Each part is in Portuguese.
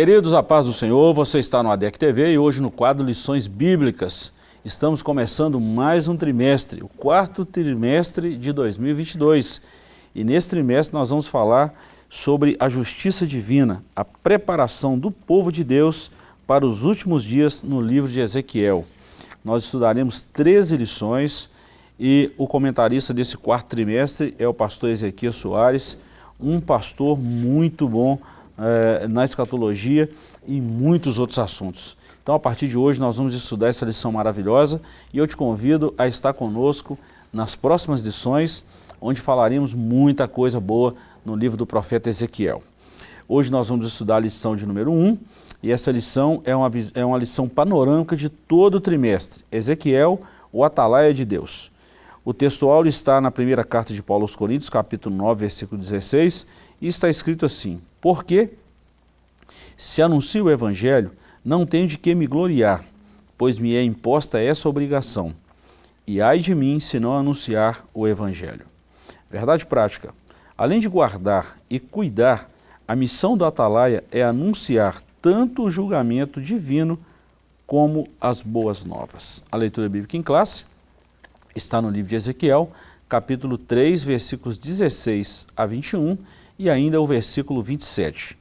Queridos, a paz do Senhor, você está no ADEC TV e hoje no quadro Lições Bíblicas. Estamos começando mais um trimestre, o quarto trimestre de 2022. E nesse trimestre nós vamos falar sobre a justiça divina, a preparação do povo de Deus para os últimos dias no livro de Ezequiel. Nós estudaremos 13 lições e o comentarista desse quarto trimestre é o pastor Ezequiel Soares, um pastor muito bom eh, na escatologia e muitos outros assuntos. Então, a partir de hoje, nós vamos estudar essa lição maravilhosa e eu te convido a estar conosco nas próximas lições, onde falaremos muita coisa boa no livro do profeta Ezequiel. Hoje nós vamos estudar a lição de número 1, e essa lição é uma, é uma lição panorâmica de todo o trimestre. Ezequiel, o atalaia de Deus. O textual está na primeira carta de Paulo aos Coríntios, capítulo 9, versículo 16, e está escrito assim, Porque, se anuncio o evangelho, não tenho de que me gloriar, pois me é imposta essa obrigação. E ai de mim se não anunciar o Evangelho. Verdade prática. Além de guardar e cuidar, a missão do atalaia é anunciar tanto o julgamento divino como as boas novas. A leitura bíblica em classe está no livro de Ezequiel, capítulo 3, versículos 16 a 21 e ainda o versículo 27.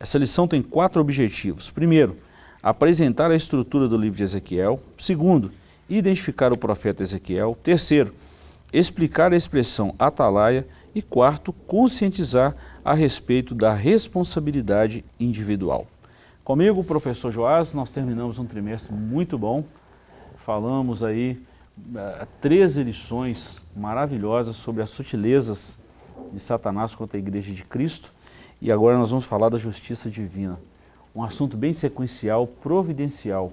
Essa lição tem quatro objetivos. Primeiro, apresentar a estrutura do livro de Ezequiel. Segundo, identificar o profeta Ezequiel. Terceiro, explicar a expressão atalaia. E quarto, conscientizar a respeito da responsabilidade individual. Comigo, professor Joás, nós terminamos um trimestre muito bom. Falamos aí uh, 13 lições maravilhosas sobre as sutilezas de Satanás contra a igreja de Cristo. E agora nós vamos falar da justiça divina um assunto bem sequencial, providencial.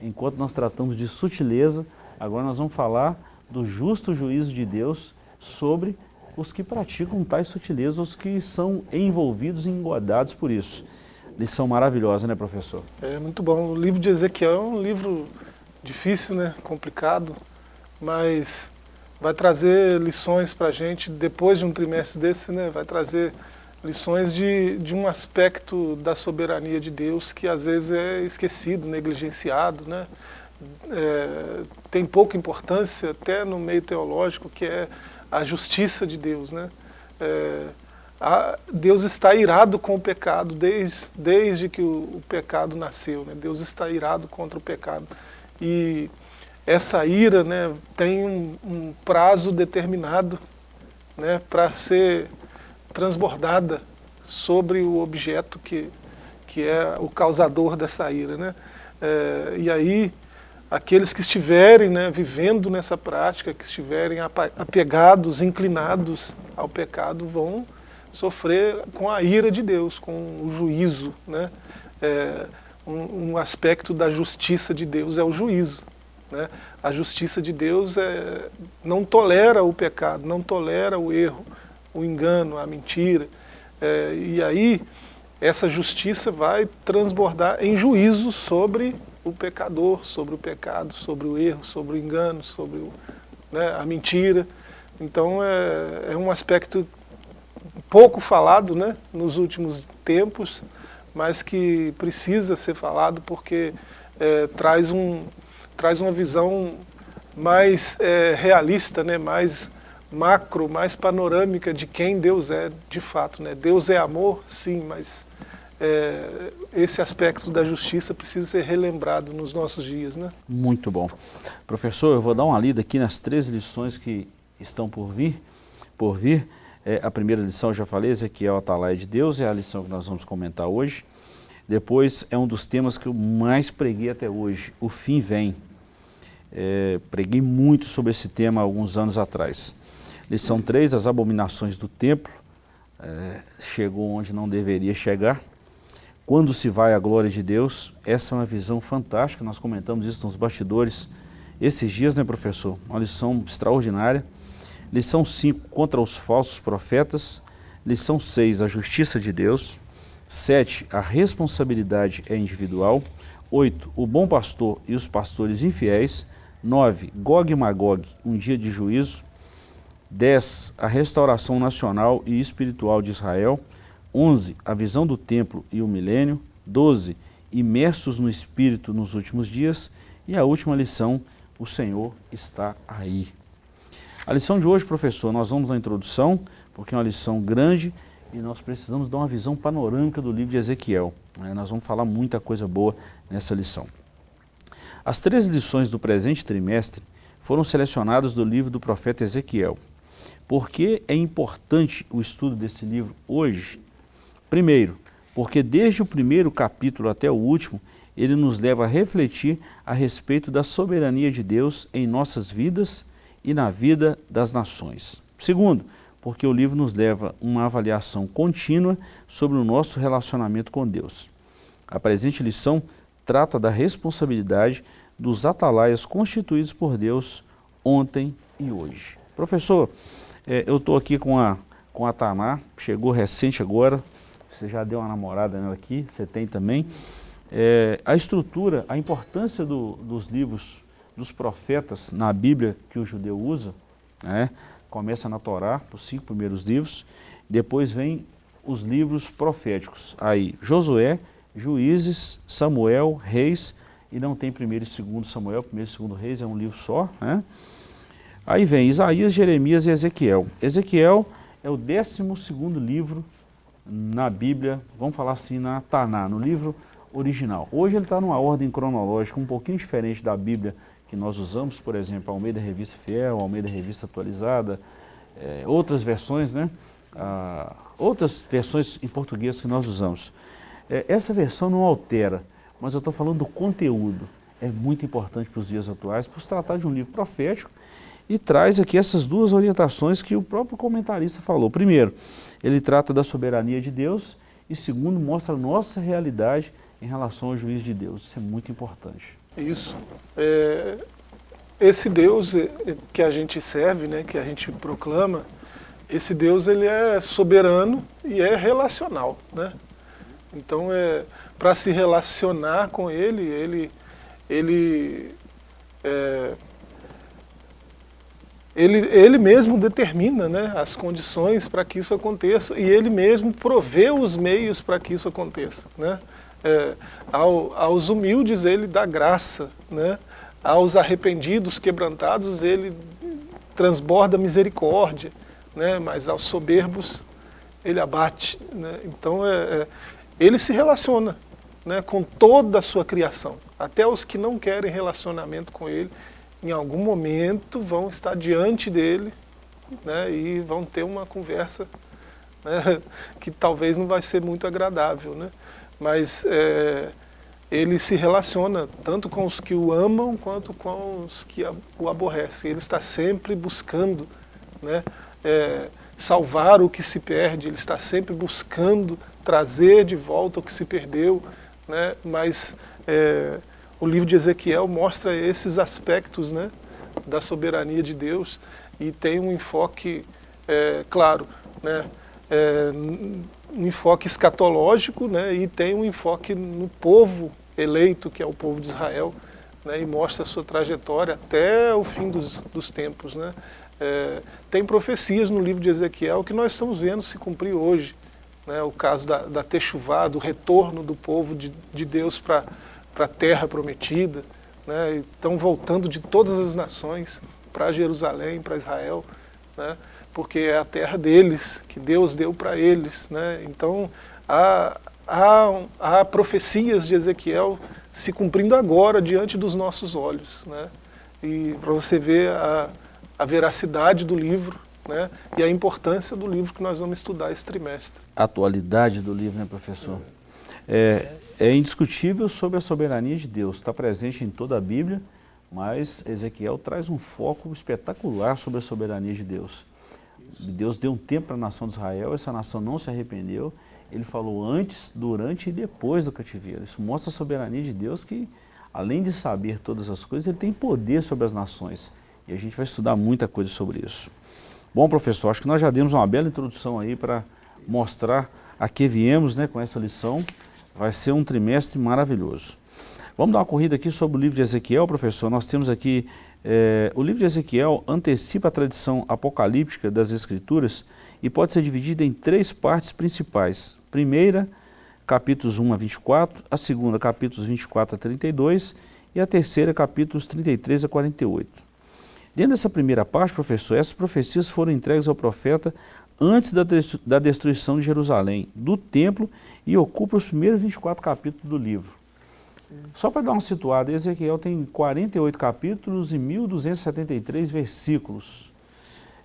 Enquanto nós tratamos de sutileza, agora nós vamos falar do justo juízo de Deus sobre os que praticam tais sutilezas, os que são envolvidos e engodados por isso. Lição maravilhosa, né, professor? É muito bom. O livro de Ezequiel é um livro difícil, né, complicado, mas vai trazer lições para a gente depois de um trimestre desse, né, vai trazer lições de, de um aspecto da soberania de Deus que às vezes é esquecido, negligenciado, né? É, tem pouca importância até no meio teológico, que é a justiça de Deus. Né? É, a, Deus está irado com o pecado desde, desde que o, o pecado nasceu. Né? Deus está irado contra o pecado. E essa ira né, tem um, um prazo determinado né, para ser transbordada sobre o objeto que, que é o causador dessa ira. Né? É, e aí, aqueles que estiverem né, vivendo nessa prática, que estiverem apegados, inclinados ao pecado, vão sofrer com a ira de Deus, com o juízo. Né? É, um, um, aspecto da justiça de Deus é o juízo. Né? A justiça de Deus é, não tolera o pecado, não tolera o erro, o engano, a mentira. É, e aí essa justiça vai transbordar em juízo sobre o pecador, sobre o pecado, sobre o erro, sobre o engano, sobre o, né, a mentira. Então é, é, um aspecto pouco falado né, nos últimos tempos, mas que precisa ser falado porque é, traz, um, traz uma visão mais é, realista, né, mais macro, mais panorâmica de quem Deus é de fato. Né? Deus é amor, sim, mas é, esse aspecto da justiça precisa ser relembrado nos nossos dias. Né? Muito bom. Professor, eu vou dar uma lida aqui nas três lições que estão por vir. Por vir. É, a primeira lição, eu já falei, Ezequiel Atalaia de Deus, é a lição que nós vamos comentar hoje. Depois é um dos temas que eu mais preguei até hoje, o fim vem. É, preguei muito sobre esse tema alguns anos atrás. Lição 3, as abominações do templo, é, chegou onde não deveria chegar. Quando se vai a glória de Deus, essa é uma visão fantástica, nós comentamos isso nos bastidores esses dias, né professor? Uma lição extraordinária. Lição 5, contra os falsos profetas. Lição 6, a justiça de Deus. 7, a responsabilidade é individual. 8, o bom pastor e os pastores infiéis. 9, Gog e Magog, um dia de juízo. 10. A restauração nacional e espiritual de Israel. 11. A visão do templo e o milênio. 12, imersos no Espírito nos últimos dias. E a última lição, o Senhor está aí. A lição de hoje, professor, nós vamos na introdução, porque é uma lição grande e nós precisamos dar uma visão panorâmica do livro de Ezequiel. Né? Nós vamos falar muita coisa boa nessa lição. As três lições do presente trimestre foram selecionadas do livro do profeta Ezequiel. Por que é importante o estudo desse livro hoje? Primeiro, porque desde o primeiro capítulo até o último, ele nos leva a refletir a respeito da soberania de Deus em nossas vidas e na vida das nações. Segundo, porque o livro nos leva uma avaliação contínua sobre o nosso relacionamento com Deus. A presente lição trata da responsabilidade dos atalaias constituídos por Deus ontem e hoje. Professor, é, eu estou aqui com a, com a Taná, chegou recente agora, você já deu uma namorada nela aqui, você tem também. É, a estrutura, a importância do, dos livros dos profetas na Bíblia que o judeu usa, né, começa na Torá, os cinco primeiros livros, depois vem os livros proféticos, aí Josué, Juízes, Samuel, Reis, e não tem primeiro e segundo Samuel, primeiro e segundo Reis, é um livro só. Né? Aí vem Isaías, Jeremias e Ezequiel. Ezequiel é o décimo segundo livro na Bíblia, vamos falar assim, na Taná, no livro original. Hoje ele está numa ordem cronológica um pouquinho diferente da Bíblia que nós usamos, por exemplo, Almeida Revista Fiel, Almeida Revista Atualizada, é, outras versões, né? Ah, outras versões em português que nós usamos. É, essa versão não altera, mas eu estou falando do conteúdo. É muito importante para os dias atuais, por se tratar de um livro profético e traz aqui essas duas orientações que o próprio comentarista falou. Primeiro, ele trata da soberania de Deus e segundo, mostra a nossa realidade em relação ao juiz de Deus. Isso é muito importante. Isso. É, esse Deus é, que a gente serve, né, que a gente proclama, esse Deus ele é soberano e é relacional. Né? Então, é, para se relacionar com Ele, Ele, ele, é, ele, ele mesmo determina né, as condições para que isso aconteça e Ele mesmo provê os meios para que isso aconteça. Né? É, ao, aos humildes ele dá graça, né? aos arrependidos, quebrantados, ele transborda misericórdia, né? mas aos soberbos ele abate. Né? Então é, é, ele se relaciona né, com toda a sua criação. Até os que não querem relacionamento com ele, em algum momento vão estar diante dele né, e vão ter uma conversa né, que talvez não vai ser muito agradável. Né? Mas é, ele se relaciona tanto com os que o amam quanto com os que o aborrecem. Ele está sempre buscando né, é, salvar o que se perde, ele está sempre buscando trazer de volta o que se perdeu, né, mas é, o livro de Ezequiel mostra esses aspectos né, da soberania de Deus e tem um enfoque, é, claro, né, é, um enfoque escatológico né, e tem um enfoque no povo eleito, que é o povo de Israel, né, e mostra a sua trajetória até o fim dos, dos tempos. Né. É, tem profecias no livro de Ezequiel que nós estamos vendo se cumprir hoje. Né, o caso da, da Techuvá, do retorno do povo de, de Deus para a terra prometida. Né, estão voltando de todas as nações para Jerusalém, para Israel. Né, porque é a terra deles, que Deus deu para eles. Né? Então, há, há, há profecias de Ezequiel se cumprindo agora diante dos nossos olhos. Né? E para você ver a, a veracidade do livro né? e a importância do livro que nós vamos estudar esse trimestre. A atualidade do livro, né, professor? É, é indiscutível sobre a soberania de Deus, está presente em toda a Bíblia, mas Ezequiel traz um foco espetacular sobre a soberania de Deus. Deus deu um tempo para a nação de Israel, essa nação não se arrependeu. Ele falou antes, durante e depois do cativeiro. Isso mostra a soberania de Deus que, além de saber todas as coisas, ele tem poder sobre as nações. E a gente vai estudar muita coisa sobre isso. Bom, professor, acho que nós já demos uma bela introdução aí para mostrar a que viemos né, com essa lição. Vai ser um trimestre maravilhoso. Vamos dar uma corrida aqui sobre o livro de Ezequiel, professor. Nós temos aqui é, o livro de Ezequiel antecipa a tradição apocalíptica das Escrituras e pode ser dividido em três partes principais. Primeira, capítulos 1 a 24, a segunda, capítulos 24 a 32 e a terceira, capítulos 33 a 48. Dentro dessa primeira parte, professor, essas profecias foram entregues ao profeta antes da destruição de Jerusalém, do templo, e ocupam os primeiros 24 capítulos do livro. Só para dar uma situada, Ezequiel tem 48 capítulos e 1.273 versículos.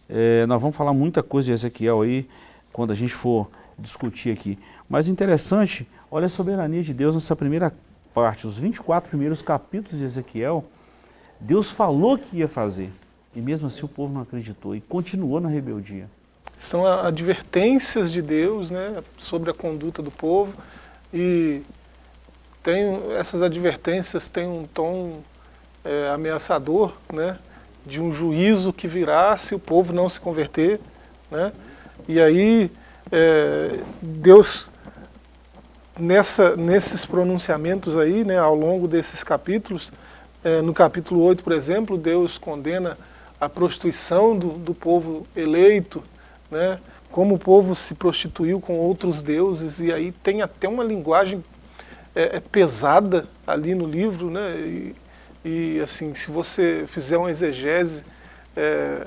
É, nós vamos falar muita coisa de Ezequiel aí, quando a gente for discutir aqui. Mas interessante, olha a soberania de Deus nessa primeira parte, os 24 primeiros capítulos de Ezequiel, Deus falou que ia fazer, e mesmo assim o povo não acreditou e continuou na rebeldia. São advertências de Deus né, sobre a conduta do povo e tem, essas advertências têm um tom é, ameaçador, né, de um juízo que virá se o povo não se converter. Né, e aí é, Deus nessa, nesses pronunciamentos aí, né, ao longo desses capítulos, é, no capítulo 8, por exemplo, Deus condena a prostituição do, do povo eleito, né, como o povo se prostituiu com outros deuses, e aí tem até uma linguagem é, é pesada ali no livro, né, e, e, assim, se você fizer uma exegese, é,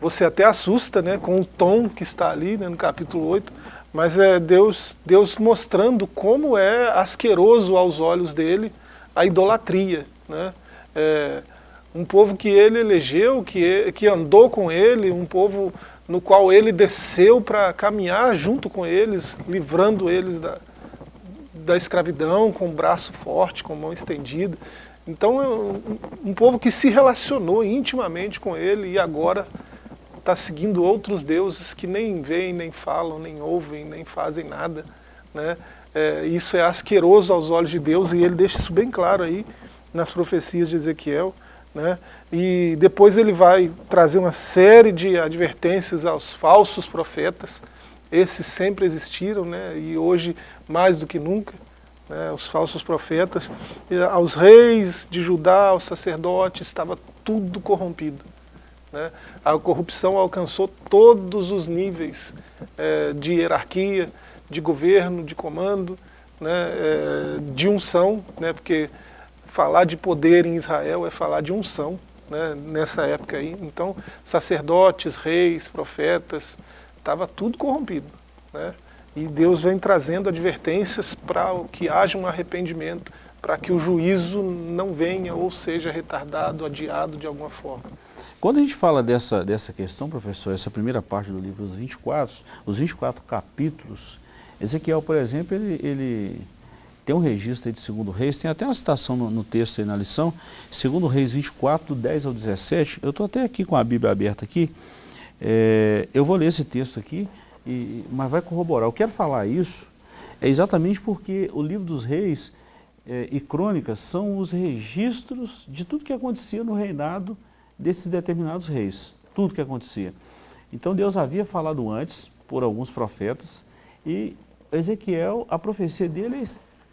você até assusta né, com o tom que está ali né, no capítulo 8, mas é Deus, Deus mostrando como é asqueroso aos olhos dele a idolatria. Né? É, um povo que ele elegeu, que, que andou com ele, um povo no qual ele desceu para caminhar junto com eles, livrando eles da, da escravidão, com o braço forte, com a mão estendida. Então, é um, povo que se relacionou intimamente com ele e agora está seguindo outros deuses que nem veem, nem falam, nem ouvem, nem fazem nada. Né? É, isso é asqueroso aos olhos de Deus e ele deixa isso bem claro aí nas profecias de Ezequiel. Né? E depois ele vai trazer uma série de advertências aos falsos profetas. Esses sempre existiram né? e hoje mais do que nunca. Né? Os falsos profetas, aos reis de Judá, aos sacerdotes, estava tudo corrompido. Né? A corrupção alcançou todos os níveis é, de hierarquia, de governo, de comando, né, é, de unção, né, porque falar de poder em Israel é falar de unção, né, nessa época aí. Então, sacerdotes, reis, profetas, estava tudo corrompido. Né? E Deus vem trazendo advertências para que haja um arrependimento, para que o juízo não venha ou seja retardado, adiado de alguma forma. Quando a gente fala dessa, dessa questão, professor, essa primeira parte do livro, os 24, os 24 capítulos, Ezequiel, por exemplo, ele, ele tem um registro de segundo reis, tem até uma citação no, no texto aí na lição, segundo reis 24, do 10 ao 17, eu estou até aqui com a Bíblia aberta aqui, é, eu vou ler esse texto aqui, e, mas vai corroborar. Eu quero falar isso é exatamente porque o livro dos reis é, e crônicas são os registros de tudo que acontecia no reinado desses determinados reis, tudo que acontecia. Então Deus havia falado antes, por alguns profetas, e Ezequiel, a profecia dele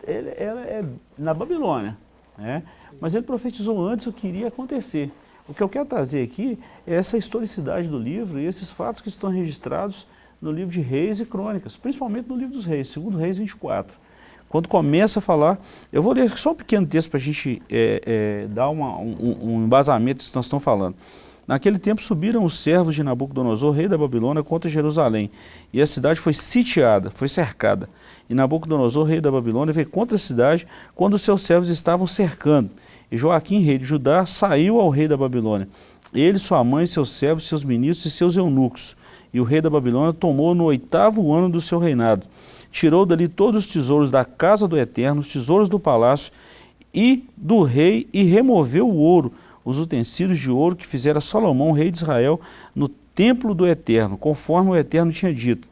ele, ela é na Babilônia, né? mas ele profetizou antes o que iria acontecer. O que eu quero trazer aqui é essa historicidade do livro e esses fatos que estão registrados no livro de Reis e Crônicas, principalmente no livro dos Reis, segundo Reis 24. Quando começa a falar, eu vou ler só um pequeno texto para a gente é, é, dar uma, um, um embasamento do que nós estamos falando. Naquele tempo subiram os servos de Nabucodonosor, rei da Babilônia, contra Jerusalém, e a cidade foi sitiada, foi cercada. E Nabucodonosor, rei da Babilônia, veio contra a cidade quando os seus servos estavam cercando. E Joaquim, rei de Judá, saiu ao rei da Babilônia. Ele, sua mãe, seus servos, seus ministros e seus eunucos. E o rei da Babilônia tomou no oitavo ano do seu reinado tirou dali todos os tesouros da casa do Eterno, os tesouros do palácio e do rei, e removeu o ouro, os utensílios de ouro que fizera Salomão, rei de Israel, no templo do Eterno, conforme o Eterno tinha dito.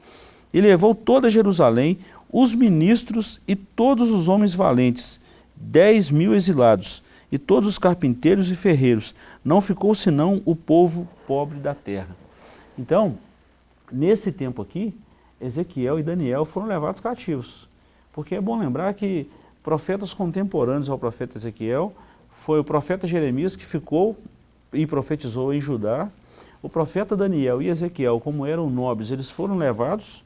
E levou toda Jerusalém, os ministros e todos os homens valentes, dez mil exilados, e todos os carpinteiros e ferreiros. Não ficou senão o povo pobre da terra. Então, nesse tempo aqui, Ezequiel e Daniel foram levados cativos. Porque é bom lembrar que profetas contemporâneos ao profeta Ezequiel foi o profeta Jeremias que ficou e profetizou em Judá. O profeta Daniel e Ezequiel, como eram nobres, eles foram levados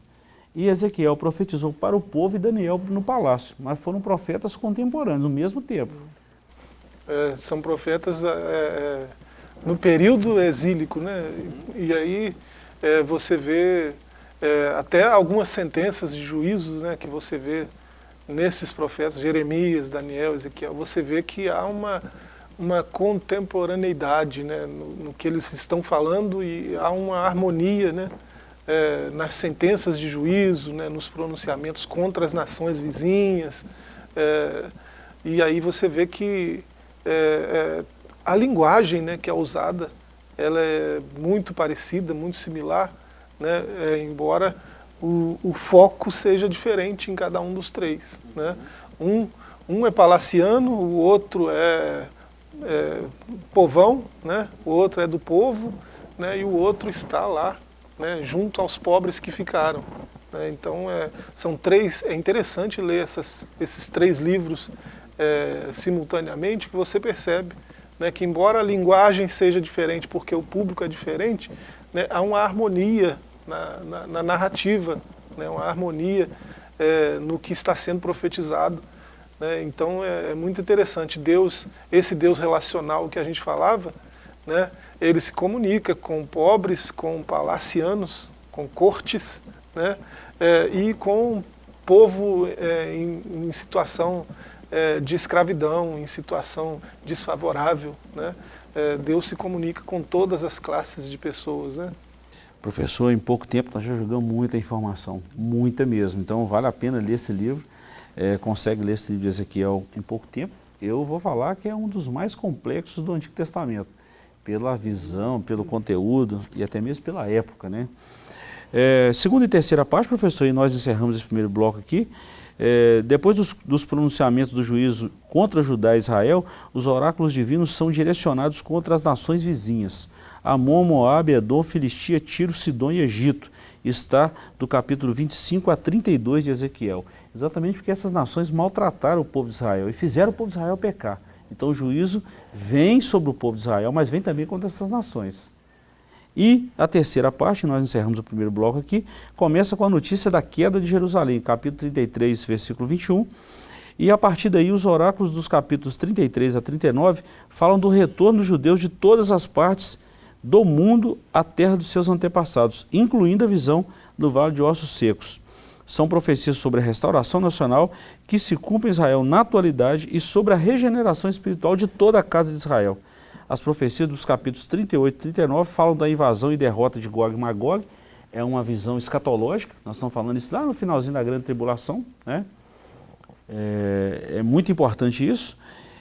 e Ezequiel profetizou para o povo e Daniel no palácio, mas foram profetas contemporâneos, no mesmo tempo. É, são profetas é, é, no período exílico, né? E, aí é, você vê é, até algumas sentenças de juízos né, que você vê nesses profetas, Jeremias, Daniel, Ezequiel, você vê que há uma, uma contemporaneidade né, no, no que eles estão falando e há uma harmonia né, é, nas sentenças de juízo, né, nos pronunciamentos contra as nações vizinhas. É, e aí você vê que é, é, a linguagem né, que é usada ela é muito parecida, muito similar, né, é, embora o, o, foco seja diferente em cada um dos três. Né. Um, um é palaciano, o outro é, é povão, né, o outro é do povo, né, e o outro está lá né, junto aos pobres que ficaram. Né, então é, são três, é interessante ler essas, esses três livros é, simultaneamente que você percebe né, que embora a linguagem seja diferente porque o público é diferente, né, há uma harmonia na, na, na narrativa, né, uma harmonia é, no que está sendo profetizado. Né, então é, é muito interessante, Deus, esse Deus relacional que a gente falava, né, ele se comunica com pobres, com palacianos, com cortes, né, é, e com povo é, em, em, situação é, de escravidão, em situação desfavorável. Né, é, Deus se comunica com todas as classes de pessoas. Né. Professor, em pouco tempo nós já jogamos muita informação, muita mesmo, então vale a pena ler esse livro, é, consegue ler esse livro de Ezequiel em pouco tempo. Eu vou falar que é um dos mais complexos do Antigo Testamento pela visão, pelo conteúdo e até mesmo pela época. Né? É, segunda e terceira parte, professor, e nós encerramos esse primeiro bloco aqui, é, depois dos, dos, pronunciamentos do juízo contra Judá e Israel, os oráculos divinos são direcionados contra as nações vizinhas. Amon, Moab, Edom, Filistia, Tiro, Sidom e Egito. Está do capítulo 25 a 32 de Ezequiel. Exatamente porque essas nações maltrataram o povo de Israel e fizeram o povo de Israel pecar. Então o juízo vem sobre o povo de Israel, mas vem também contra essas nações. E a terceira parte, nós encerramos o primeiro bloco aqui, começa com a notícia da queda de Jerusalém, capítulo 33, versículo 21. E a partir daí os oráculos dos capítulos 33 a 39 falam do retorno dos judeus de todas as partes do mundo à terra dos seus antepassados, incluindo a visão do Vale de Ossos Secos são profecias sobre a restauração nacional que se cumpre em Israel na atualidade e sobre a regeneração espiritual de toda a casa de Israel. As profecias dos capítulos 38 e 39 falam da invasão e derrota de Gog e Magog, é uma visão escatológica, nós estamos falando isso lá no finalzinho da grande tribulação, né? é, é muito importante isso.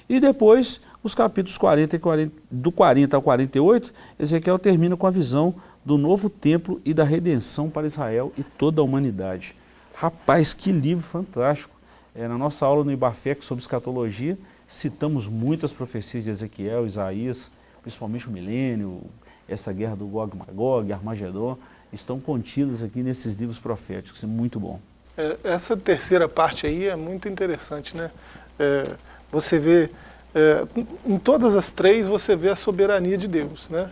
E depois, os capítulos 40 e 40, do 40 ao 48, Ezequiel termina com a visão do novo templo e da redenção para Israel e toda a humanidade. Rapaz, que livro fantástico. É, na nossa aula no IBAFEC sobre escatologia, citamos muitas profecias de Ezequiel, Isaías, principalmente o milênio, essa guerra do Gog Magog, Armagedon, estão contidas aqui nesses livros proféticos, é muito bom. É, essa terceira parte aí é muito interessante, né? É, você vê, é, em todas as três você vê a soberania de Deus, né?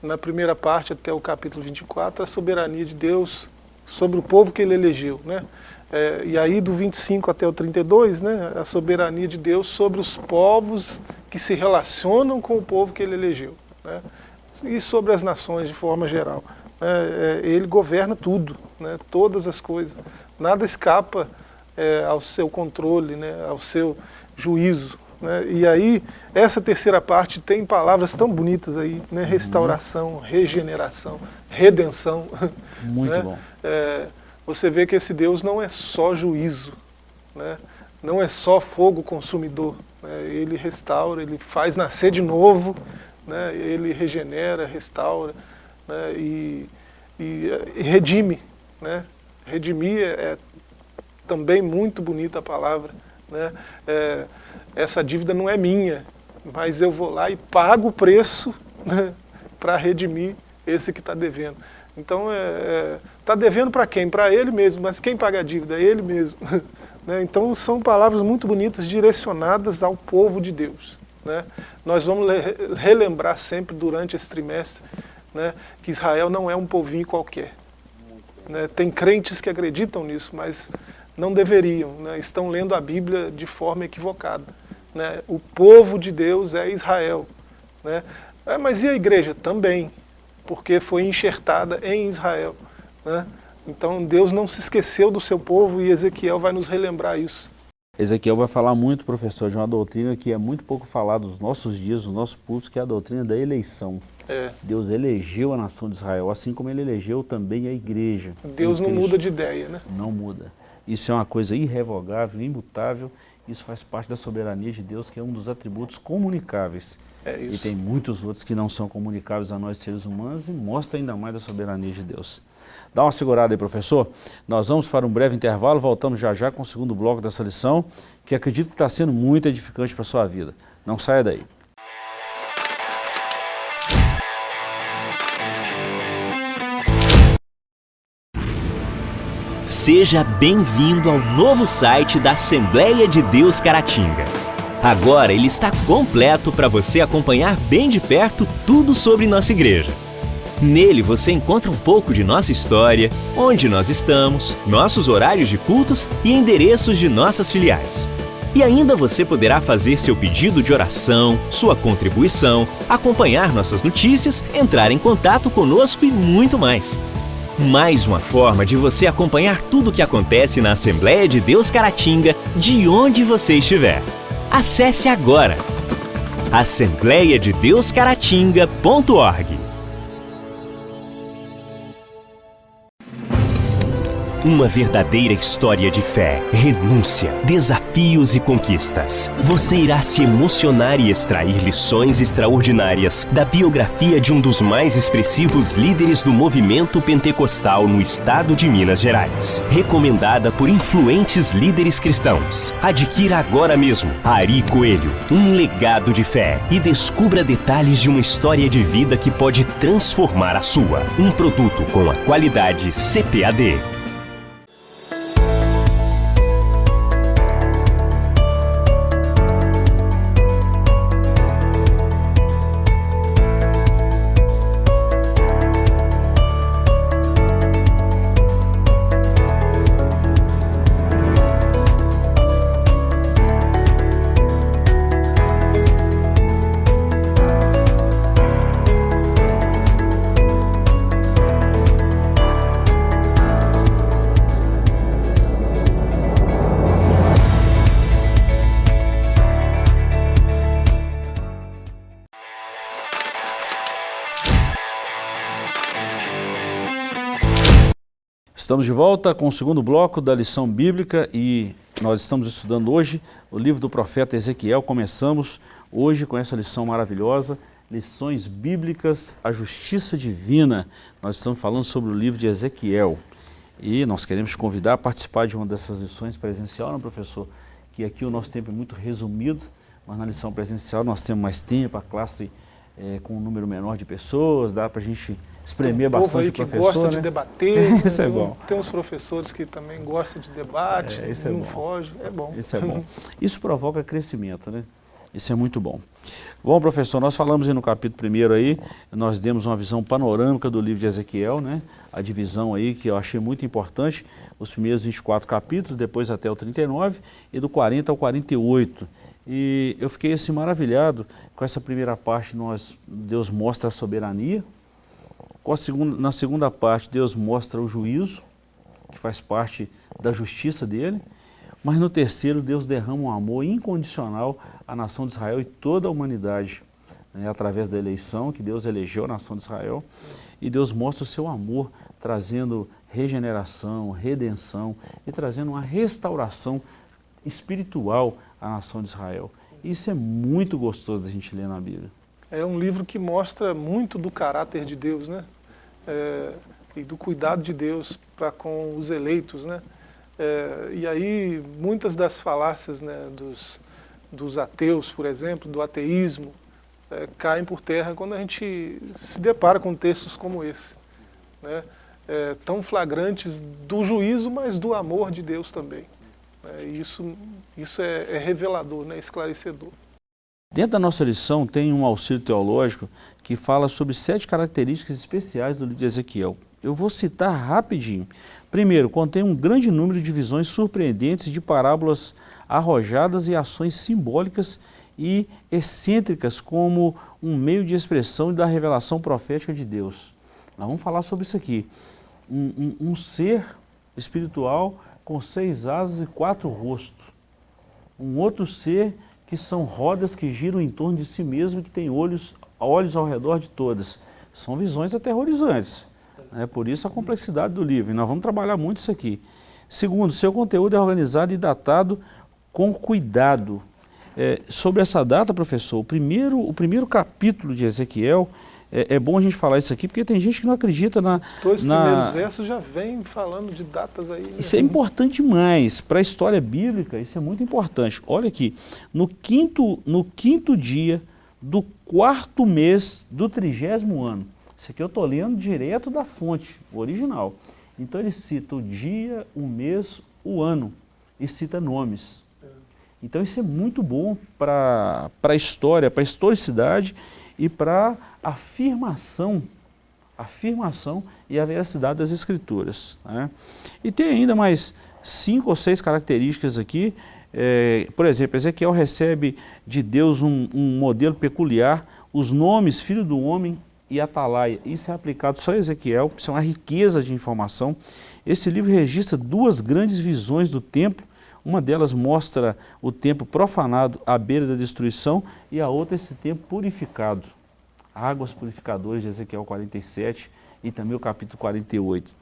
Na primeira parte até o capítulo 24, a soberania de Deus sobre o povo que ele elegeu. Né? É, e aí do 25 até o 32, né, a soberania de Deus sobre os povos que se relacionam com o povo que ele elegeu. Né? E sobre as nações de forma geral. É, é, ele governa tudo, né, todas as coisas. Nada escapa é, ao seu controle, né, ao seu juízo. Né? E aí, essa terceira parte tem palavras tão bonitas aí, né? restauração, regeneração, redenção. Muito né? bom. É, você vê que esse Deus não é só juízo, né? não é só fogo consumidor. Né? Ele restaura, ele faz nascer de novo, né? ele regenera, restaura né? e, e, e, redime. Né? Redimir é, é também muito bonita a palavra. Né? É, essa dívida não é minha, mas eu vou lá e pago o preço né, para redimir esse que está devendo. Então, está é, é, tá devendo para quem? Para ele mesmo, mas quem paga a dívida? É ele mesmo. né? Então, são palavras muito bonitas direcionadas ao povo de Deus. Né? Nós vamos relembrar sempre durante esse trimestre né, que Israel não é um povinho qualquer. Né? Tem crentes que acreditam nisso, mas não deveriam, né? estão lendo a Bíblia de forma equivocada. Né? O povo de Deus é Israel. Né? É, mas e a igreja? Também, porque foi enxertada em Israel. Né? Então Deus não se esqueceu do seu povo e Ezequiel vai nos relembrar isso. Ezequiel vai falar muito, professor, de uma doutrina que é muito pouco falada nos nossos dias, nos nossos cultos, que é a doutrina da eleição. É. Deus elegeu a nação de Israel, assim como ele elegeu também a igreja. Deus não muda de ideia, né? Não muda. Isso é uma coisa irrevogável, imutável, isso faz parte da soberania de Deus, que é um dos atributos comunicáveis. É e tem muitos outros que não são comunicáveis a nós seres humanos e mostra ainda mais a soberania de Deus. Dá uma segurada aí, professor. Nós vamos para um breve intervalo, voltamos já já com o segundo bloco dessa lição, que acredito que está sendo muito edificante para a sua vida. Não saia daí. Seja bem-vindo ao novo site da Assembleia de Deus Caratinga. Agora ele está completo para você acompanhar bem de perto tudo sobre nossa igreja. Nele você encontra um pouco de nossa história, onde nós estamos, nossos horários de cultos e endereços de nossas filiais. E ainda você poderá fazer seu pedido de oração, sua contribuição, acompanhar nossas notícias, entrar em contato conosco e muito mais. Mais uma forma de você acompanhar tudo o que acontece na Assembleia de Deus Caratinga, de onde você estiver. Acesse agora assembleiadedeuscaratinga.org Uma verdadeira história de fé, renúncia, desafios e conquistas. Você irá se emocionar e extrair lições extraordinárias da biografia de um dos mais expressivos líderes do movimento pentecostal no estado de Minas Gerais. Recomendada por influentes líderes cristãos. Adquira agora mesmo Ari Coelho, um legado de fé e descubra detalhes de uma história de vida que pode transformar a sua. Um produto com a qualidade CPAD. Estamos de volta com o segundo bloco da lição bíblica e nós estamos estudando hoje o livro do profeta Ezequiel. Começamos hoje com essa lição maravilhosa, lições bíblicas, a justiça divina. Nós estamos falando sobre o livro de Ezequiel e nós queremos convidar a participar de uma dessas lições presencial, não né, professor? Que aqui o nosso tempo é muito resumido, mas na lição presencial nós temos mais tempo, a classe é, com um número menor de pessoas, dá para a gente espremer um bastante aí que gosta né? de debater. isso é bom. Tem uns professores que também gostam de debate, é, não é foge, é bom. Isso é bom. Isso provoca crescimento, né? Isso é muito bom. Bom, professor, nós falamos aí no capítulo primeiro aí, nós demos uma visão panorâmica do livro de Ezequiel, né? A divisão aí que eu achei muito importante, os primeiros 24 capítulos, depois até o 39 e do 40 ao 48. E eu fiquei assim maravilhado com essa primeira parte, nós, Deus mostra a soberania, Segunda, na segunda parte, Deus mostra o juízo, que faz parte da justiça dele. Mas no terceiro, Deus derrama um amor incondicional à nação de Israel e toda a humanidade, né, através da eleição, que Deus elegeu a nação de Israel. E Deus mostra o seu amor, trazendo regeneração, redenção e trazendo uma restauração espiritual à nação de Israel. Isso é muito gostoso da gente ler na Bíblia é um livro que mostra muito do caráter de Deus, né? É, e do cuidado de Deus para com os eleitos, né? É, e aí muitas das falácias né, dos, dos ateus, por exemplo, do ateísmo, é, caem por terra quando a gente se depara com textos como esse, né? É, tão flagrantes do juízo, mas do amor de Deus também. É, isso isso é, é revelador, né, esclarecedor. Dentro da nossa lição tem um auxílio teológico que fala sobre sete características especiais do livro de Ezequiel. Eu vou citar rapidinho. Primeiro, contém um grande número de visões surpreendentes de parábolas arrojadas e ações simbólicas e excêntricas como um meio de expressão da revelação profética de Deus. Nós vamos falar sobre isso aqui. Um, um, um ser espiritual com seis asas e quatro rostos. Um outro ser que são rodas que giram em torno de si mesmo e que tem olhos, olhos ao redor de todas. São visões aterrorizantes. É por isso a complexidade do livro. E nós vamos trabalhar muito isso aqui. Segundo, seu conteúdo é organizado e datado com cuidado. É, sobre essa data, professor, o primeiro, o primeiro capítulo de Ezequiel, é, é, bom a gente falar isso aqui, porque tem gente que não acredita na... Dois na... primeiros versos já vem falando de datas aí. Né? Isso é importante demais, para a história bíblica, isso é muito importante. Olha aqui, no quinto, no quinto dia do quarto mês do trigésimo ano, isso aqui eu estou lendo direto da fonte, original. Então ele cita o dia, o mês, o ano e cita nomes. Então isso é muito bom para a história, para a historicidade e para afirmação, afirmação e a veracidade das escrituras. Né? E tem ainda mais cinco ou seis características aqui. É, por exemplo, Ezequiel recebe de Deus um, um modelo peculiar, os nomes filho do homem e atalaia. Isso é aplicado só a Ezequiel, isso é uma riqueza de informação. Esse livro registra duas grandes visões do templo, uma delas mostra o templo profanado à beira da destruição e a outra esse templo purificado. Águas purificadoras de Ezequiel 47 e também o capítulo 48.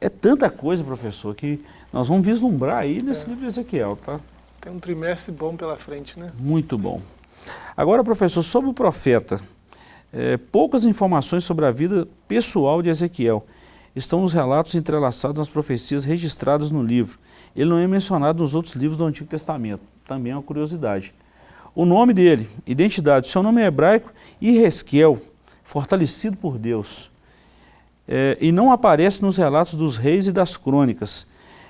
É tanta coisa, professor, que nós vamos vislumbrar aí nesse é. livro de Ezequiel, tá? Tem um trimestre bom pela frente, né? Muito bom. Agora, professor, sobre o profeta, é, poucas informações sobre a vida pessoal de Ezequiel estão nos relatos entrelaçados nas profecias registradas no livro. Ele não é mencionado nos outros livros do Antigo Testamento, também é uma curiosidade. O nome dele, identidade, seu nome é hebraico, Iresquel, fortalecido por Deus. É, e não aparece nos relatos dos reis e das crônicas.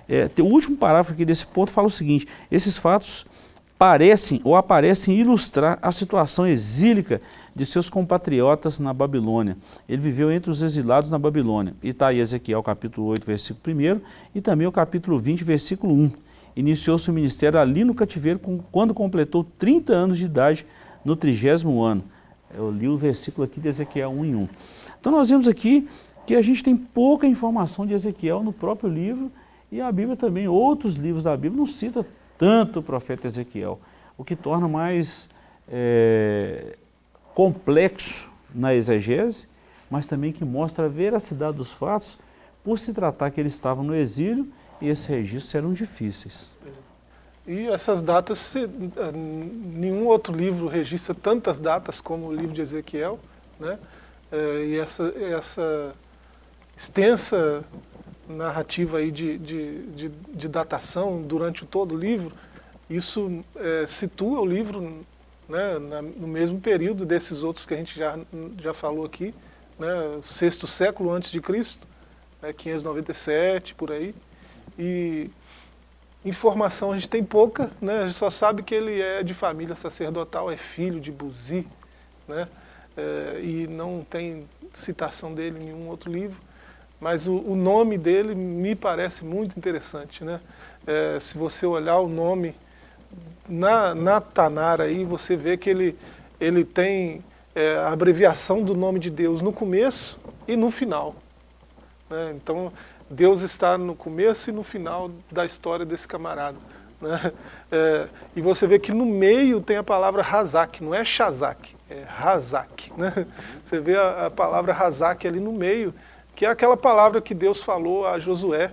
É, o último parágrafo aqui desse ponto fala o seguinte, esses fatos parecem ou aparecem ilustrar a situação exílica de seus compatriotas na Babilônia. Ele viveu entre os exilados na Babilônia. E está aí Ezequiel capítulo 8, versículo 1 e também o capítulo 20, versículo 1. Iniciou seu ministério ali no cativeiro quando completou 30 anos de idade no trigésimo ano. Eu li o versículo aqui de Ezequiel 1 em 1. Então nós vemos aqui que a gente tem pouca informação de Ezequiel no próprio livro e a Bíblia também, outros livros da Bíblia não cita tanto o profeta Ezequiel, o que torna mais é, complexo na exegese, mas também que mostra a veracidade dos fatos, por se tratar que ele estava no exílio e esses registros eram difíceis. E essas datas, nenhum outro livro registra tantas datas como o livro de Ezequiel, né? É, e essa, essa extensa narrativa aí de, de, de, de datação durante todo o livro, isso é, situa o livro né, no mesmo período desses outros que a gente já, já falou aqui, né, sexto século antes de Cristo, né, 597, por aí. E informação a gente tem pouca, né, a gente só sabe que ele é de família sacerdotal, é filho de Buzi, né, é, e não tem citação dele em nenhum outro livro mas o, o, nome dele me parece muito interessante. Né? É, se você olhar o nome na, na Tanara, aí, você vê que ele, ele tem é, a abreviação do nome de Deus no começo e no final. Né? Então, Deus está no começo e no final da história desse camarada. Né? É, e você vê que no meio tem a palavra Razak, não é Shazak, é Razak. Né? Você vê a, a palavra Razak ali no meio, que é aquela palavra que Deus falou a Josué,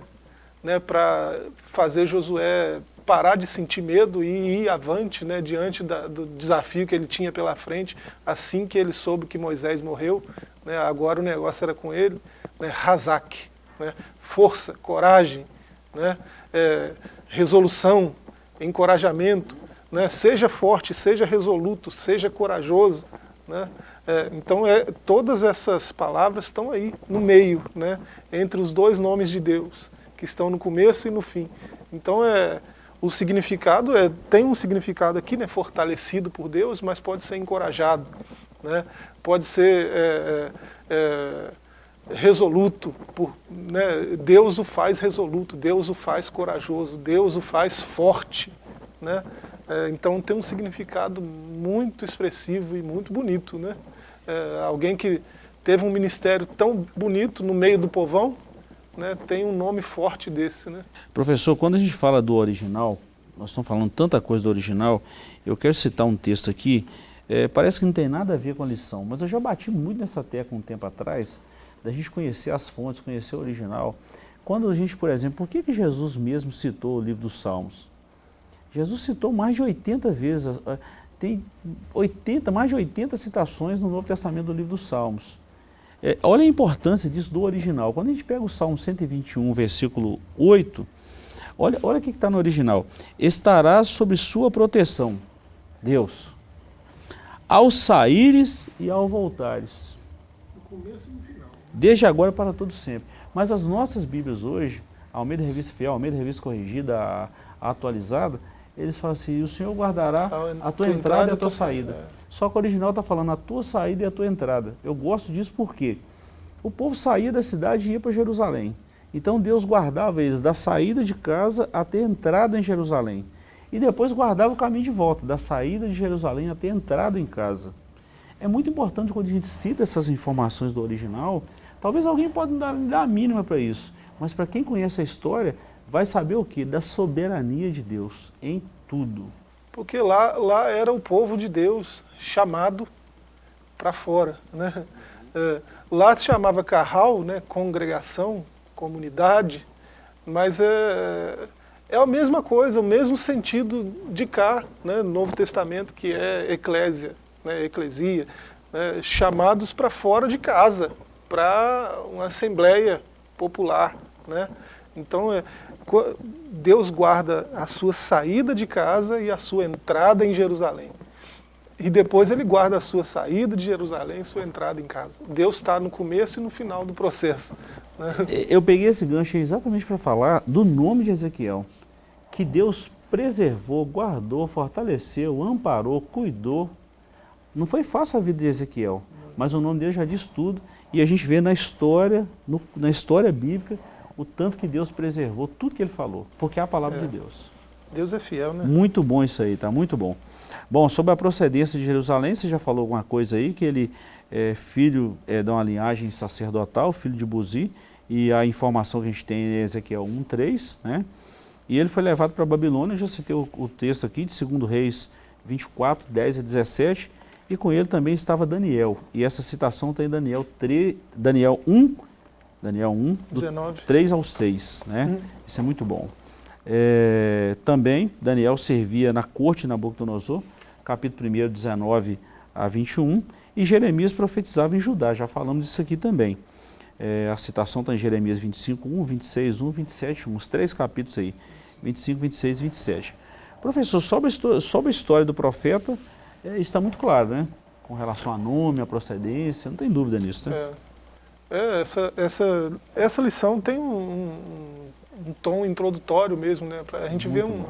né, para fazer Josué parar de sentir medo e ir avante né, diante da, do desafio que ele tinha pela frente, assim que ele soube que Moisés morreu, né, agora o negócio era com ele, né, Razak, né, força, coragem, né, é, resolução, encorajamento, né, seja forte, seja resoluto, seja corajoso, né, é, então, é, todas essas palavras estão aí, no meio, né, entre os dois nomes de Deus, que estão no começo e no fim. Então, é, o significado é, tem um significado aqui, né, fortalecido por Deus, mas pode ser encorajado, né, pode ser é, é, é resoluto, por, né, Deus o faz resoluto, Deus o faz corajoso, Deus o faz forte. Né? É, então tem um significado muito expressivo e muito bonito. Né? É, alguém que teve um ministério tão bonito no meio do povão, né, tem um nome forte desse. Né? Professor, quando a gente fala do original, nós estamos falando tanta coisa do original, eu quero citar um texto aqui, é, parece que não tem nada a ver com a lição, mas eu já bati muito nessa tecla um tempo atrás, da gente conhecer as fontes, conhecer o original. Quando a gente, por exemplo, por que, que Jesus mesmo citou o livro dos Salmos? Jesus citou mais de 80 vezes, tem 80, mais de 80 citações no Novo Testamento do livro dos Salmos. É, olha a importância disso do original. Quando a gente pega o Salmo 121, versículo 8, olha, olha o que está no original. Estarás sob sua proteção, Deus, ao saíres e ao voltares. No começo e no final. Desde agora para todo sempre. Mas as nossas Bíblias hoje, Almeida Revista Fiel, Almeida Revista Corrigida, a, a atualizada, eles falam assim, o Senhor guardará a, tua, tua entrada e a tua saída. É. Só que o original está falando a tua saída e a tua entrada. Eu gosto disso porque o povo saía da cidade e ia para Jerusalém. Então Deus guardava eles da saída de casa até a entrada em Jerusalém. E depois guardava o caminho de volta, da saída de Jerusalém até a entrada em casa. É muito importante quando a gente cita essas informações do original, talvez alguém pode dar, dar a mínima para isso, mas para quem conhece a história, vai saber o que? Da soberania de Deus em tudo. Porque lá, lá era o povo de Deus chamado para fora. Né? É, lá se chamava carral, né? congregação, comunidade, mas é, é a mesma coisa, o mesmo sentido de cá, né? no Novo Testamento, que é eclésia, né? eclesia, né? chamados para fora de casa, para uma assembleia popular. Né? Então, é, Deus guarda a sua saída de casa e a sua entrada em Jerusalém. E depois ele guarda a sua saída de Jerusalém e sua entrada em casa. Deus está no começo e no final do processo. Né? Eu peguei esse gancho exatamente para falar do nome de Ezequiel. Que Deus preservou, guardou, fortaleceu, amparou, cuidou. Não foi fácil a vida de Ezequiel, mas o nome dele já diz tudo. E a gente vê na história, no, na história bíblica, o tanto que Deus preservou tudo que ele falou, porque é a palavra é. de Deus. Deus é fiel, né? Muito bom isso aí, tá muito bom. Bom, sobre a procedência de Jerusalém, você já falou alguma coisa aí, que ele é filho é, de uma linhagem sacerdotal, filho de Buzi, e a informação que a gente tem é Ezequiel 1.3, né? E ele foi levado para a Babilônia, já citei o, o texto aqui de 2 Reis 24, 10 a 17, e com ele também estava Daniel. E essa citação tem Daniel, 3, Daniel 1, Daniel 1, do 19. 3 ao 6, né? Hum. Isso é muito bom. É, também, Daniel servia na corte de Nabucodonosor, capítulo 1, 19 a 21, e Jeremias profetizava em Judá, já falamos disso aqui também. É, a citação está em Jeremias 25, 1, 26, 1, 27, 1, os três capítulos aí, 25, 26 e 27. Professor, sobre a, sobre a história do profeta, é, está muito claro, né? Com relação a nome, a procedência, não tem dúvida nisso, né? É. É, essa, essa, essa lição tem um, um, um tom introdutório mesmo, né? Para a gente ver uma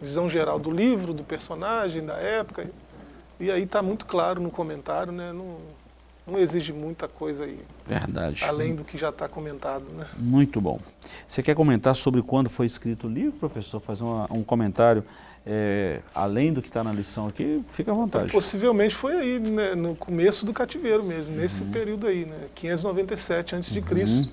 visão geral do livro, do personagem, da época. E aí está muito claro no comentário, né? Não, não exige muita coisa aí. Verdade. Além do que já está comentado, né? Muito bom. Você quer comentar sobre quando foi escrito o livro, professor? Fazer uma, um comentário é, além do que está na lição aqui, fica à vontade. Possivelmente foi aí, né, no começo do cativeiro mesmo, nesse uhum. período aí, né, 597 a.C., uhum.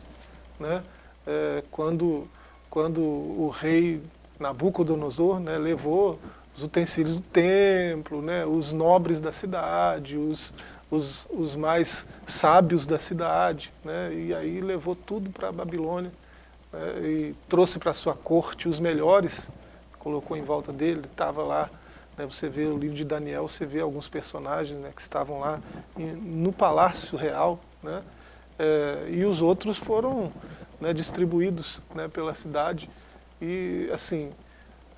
né, é, quando, quando o rei Nabucodonosor né, levou os utensílios do templo, né, os nobres da cidade, os, os, os mais sábios da cidade, né, e aí levou tudo para a Babilônia, né, e trouxe para sua corte os melhores colocou em volta dele, estava lá, né, você vê o livro de Daniel, você vê alguns personagens né, que estavam lá no Palácio Real, né, é, e os outros foram né, distribuídos né, pela cidade, e assim,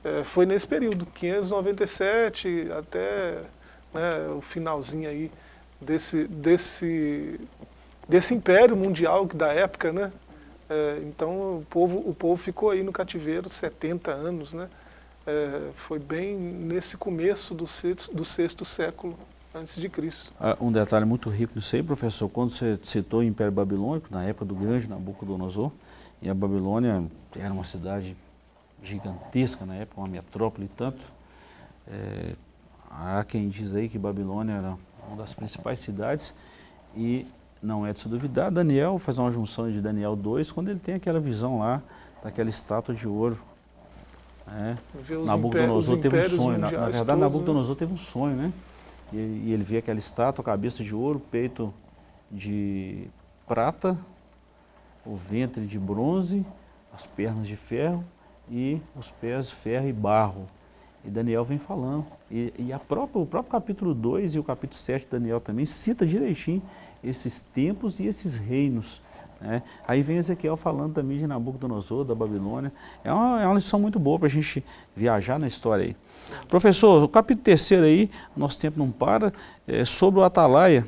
é, foi nesse período, 597 até né, o finalzinho aí desse, desse, desse império mundial da época, né, é, então o povo, o povo ficou aí no cativeiro 70 anos, né? É, foi bem nesse começo do sexto, do sexto século antes de Cristo. Ah, um detalhe muito rico disso aí, professor, quando você citou o Império Babilônico, na época do grande Nabucodonosor, e a Babilônia era uma cidade gigantesca na época, uma metrópole tanto, é, há quem diz aí que Babilônia era uma das principais cidades e não é de se duvidar, Daniel faz uma junção de Daniel 2 quando ele tem aquela visão lá daquela estátua de ouro. É. Nabucodonosor teve um sonho, na, na verdade todos, né? Nabucodonosor né? teve um sonho, né? E, e ele vê aquela estátua, cabeça de ouro, peito de prata, o ventre de bronze, as pernas de ferro e os pés de ferro e barro. E Daniel vem falando. E, e própria, o próprio capítulo 2 e o capítulo 7 de Daniel também cita direitinho esses tempos e esses reinos. Né? Aí vem Ezequiel falando também de Nabucodonosor, da Babilônia. É uma, é uma lição muito boa para a gente viajar na história aí. Professor, o capítulo terceiro aí, nosso tempo não para, é sobre o atalaia.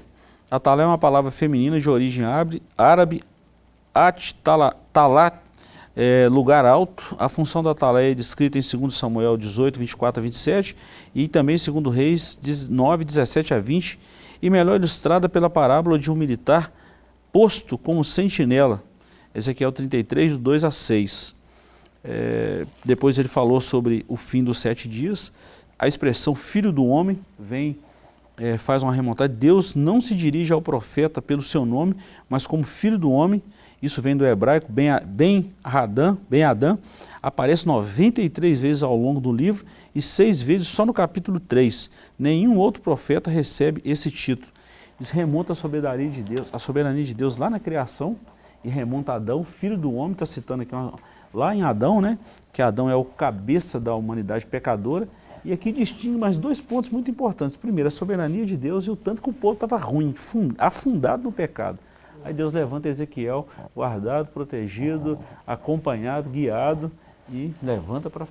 Atalaia é uma palavra feminina de origem árabe, at, talat, é, lugar alto. A função da atalaia é descrita em 2 Samuel 18, 24 a 27 e também em 2 Reis 9, 17 a 20 e melhor ilustrada pela parábola de um militar posto como sentinela. Ezequiel 33, do 2 a 6. É, depois ele falou sobre o fim dos sete dias. A expressão filho do homem vem, é, faz uma remontagem. Deus não se dirige ao profeta pelo seu nome, mas como filho do homem. Isso vem do hebraico, Ben, ben Adão, ben Adão, aparece 93 vezes ao longo do livro e seis vezes só no capítulo 3. Nenhum outro profeta recebe esse título. Isso remonta à soberania de Deus, a soberania de Deus lá na criação e remonta a Adão, filho do homem, está citando aqui uma, lá em Adão, né? que Adão é o cabeça da humanidade pecadora, e aqui distingue mais dois pontos muito importantes. Primeiro, a soberania de Deus e o tanto que o povo estava ruim, afundado no pecado. Aí Deus levanta Ezequiel, guardado, protegido, acompanhado, guiado, e levanta para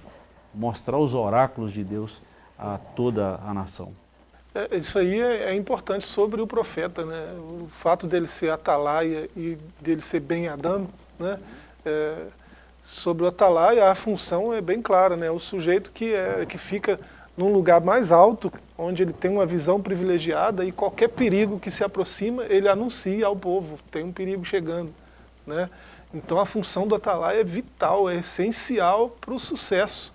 mostrar os oráculos de Deus a toda a nação. É, isso aí é, é, importante sobre o profeta, né? o fato dele ser atalaia e dele ser bem Adão, né? É, sobre o atalaia, a função é bem clara, né? O sujeito que, é, que fica num lugar mais alto, onde ele tem uma visão privilegiada e qualquer perigo que se aproxima, ele anuncia ao povo, tem um perigo chegando, né? Então a função do atalaia é vital, é essencial para o sucesso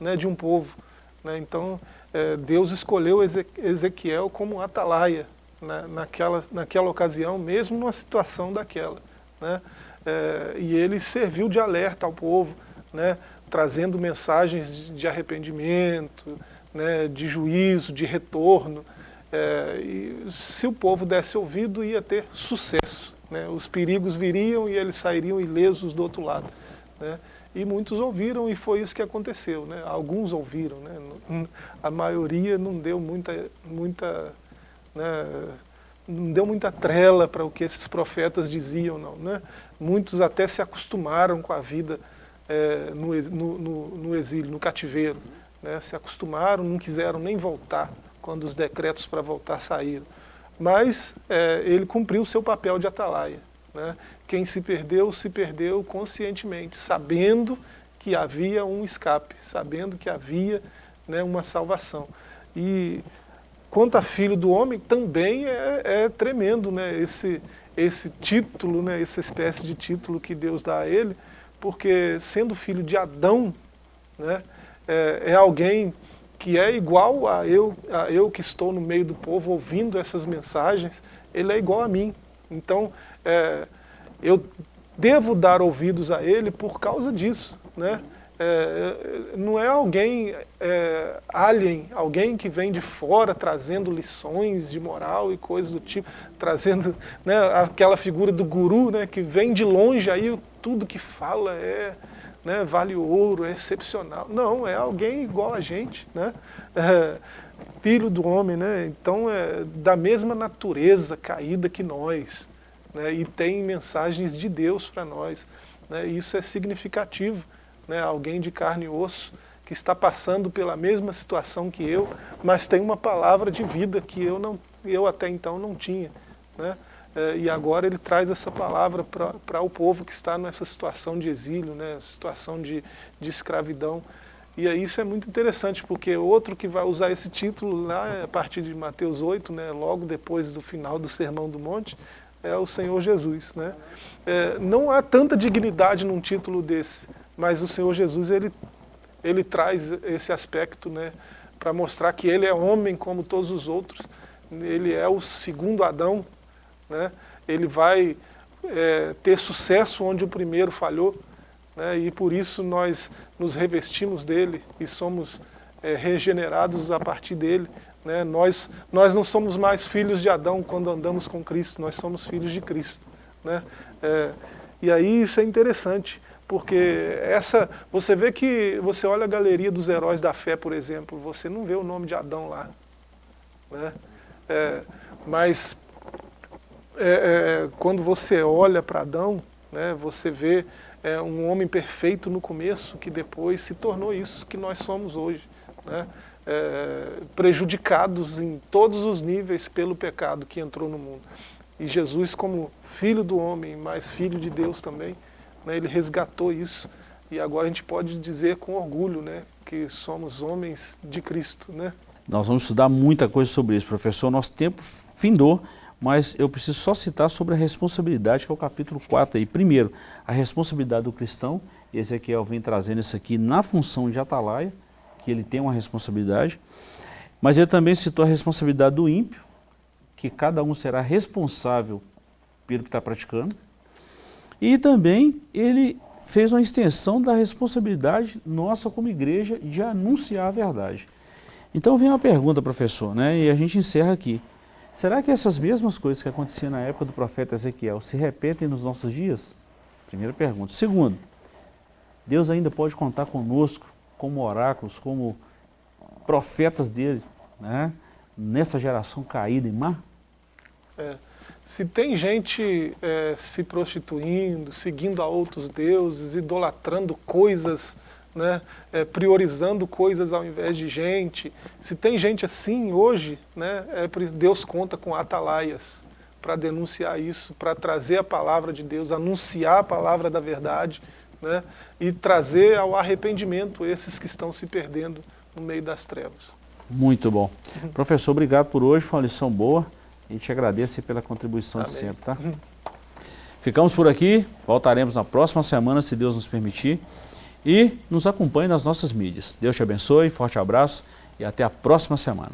né, de um povo. Né? Então é, Deus escolheu Ezequiel como atalaia né, naquela, naquela ocasião, mesmo numa situação daquela. Né? é, e ele serviu de alerta ao povo, né, trazendo mensagens de arrependimento, né, de juízo, de retorno. É, e se o povo desse ouvido, ia ter sucesso. Né, os perigos viriam e eles sairiam ilesos do outro lado. E muitos ouviram e foi isso que aconteceu. Né, alguns ouviram, né, a maioria não deu muita, muita né, não deu muita trela para o que esses profetas diziam, não. Né? Muitos até se acostumaram com a vida é, no, no, no, exílio, no cativeiro. Né? Se acostumaram, não quiseram nem voltar quando os decretos para voltar saíram. Mas é, ele cumpriu o seu papel de atalaia. Né? Quem se perdeu, se perdeu conscientemente, sabendo que havia um escape, sabendo que havia né, uma salvação. E quanto a filho do homem, também é, é tremendo né? esse, esse título, né? essa espécie de título que Deus dá a ele, porque sendo filho de Adão, né? é, é alguém que é igual a eu, a eu que estou no meio do povo ouvindo essas mensagens, ele é igual a mim. Então, é, eu devo dar ouvidos a ele por causa disso. Né? é, não é alguém é, alien, alguém que vem de fora trazendo lições de moral e coisas do tipo, trazendo né, aquela figura do guru né, que vem de longe, aí tudo que fala é, né, vale ouro, é excepcional. Não, é alguém igual a gente, né? É, filho do homem, né? então é da mesma natureza caída que nós, né? e tem mensagens de Deus para nós. Né? Isso é significativo né, alguém de carne e osso, que está passando pela mesma situação que eu, mas tem uma palavra de vida que eu, não, eu até então não tinha. Né? É, e agora ele traz essa palavra para o povo que está nessa situação de exílio, né, situação de, de escravidão. E aí isso é muito interessante, porque outro que vai usar esse título lá, a partir de Mateus 8, né, logo depois do final do Sermão do Monte, é o Senhor Jesus. Né? É, não há tanta dignidade num título desse, mas o Senhor Jesus ele, ele traz esse aspecto né, para mostrar que ele é homem como todos os outros, ele é o segundo Adão, né? ele vai é, ter sucesso onde o primeiro falhou, né? e por isso nós nos revestimos dele e somos é, regenerados a partir dele. Né? Nós, nós não somos mais filhos de Adão quando andamos com Cristo, nós somos filhos de Cristo. Né? É, e aí isso é interessante, porque essa, você vê que, você olha a galeria dos heróis da fé, por exemplo, você não vê o nome de Adão lá. Né? É, mas é, é, quando você olha para Adão, né, você vê é, um homem perfeito no começo, que depois se tornou isso que nós somos hoje. Né? É, prejudicados em todos os níveis pelo pecado que entrou no mundo. E Jesus, como filho do homem, mas filho de Deus também, né, ele resgatou isso. E agora a gente pode dizer com orgulho né, que somos homens de Cristo. Né? Nós vamos estudar muita coisa sobre isso, professor. Nosso tempo findou, mas eu preciso só citar sobre a responsabilidade, que é o capítulo 4 aí. Primeiro, a responsabilidade do cristão, Ezequiel vem trazendo isso aqui na função de atalaia, que ele tem uma responsabilidade, mas ele também citou a responsabilidade do ímpio, que cada um será responsável pelo que está praticando, e também ele fez uma extensão da responsabilidade nossa como igreja de anunciar a verdade. Então vem uma pergunta, professor, né, e a gente encerra aqui. Será que essas mesmas coisas que aconteciam na época do profeta Ezequiel se repetem nos nossos dias? Primeira pergunta. Segundo, Deus ainda pode contar conosco como oráculos, como profetas dele, né? nessa geração caída e má? É, se tem gente é, se prostituindo, seguindo a outros deuses, idolatrando coisas né, é, priorizando coisas ao invés de gente. Se tem gente assim hoje, né, é, Deus conta com atalaias para denunciar isso, para trazer a palavra de Deus, anunciar a palavra da verdade né, e trazer ao arrependimento esses que estão se perdendo no meio das trevas. Muito bom. Professor, obrigado por hoje, foi uma lição boa e te agradeço pela contribuição Amém. de sempre. Tá? Ficamos por aqui, voltaremos na próxima semana, se Deus nos permitir e nos acompanhe nas nossas mídias. Deus te abençoe, forte abraço e até a próxima semana.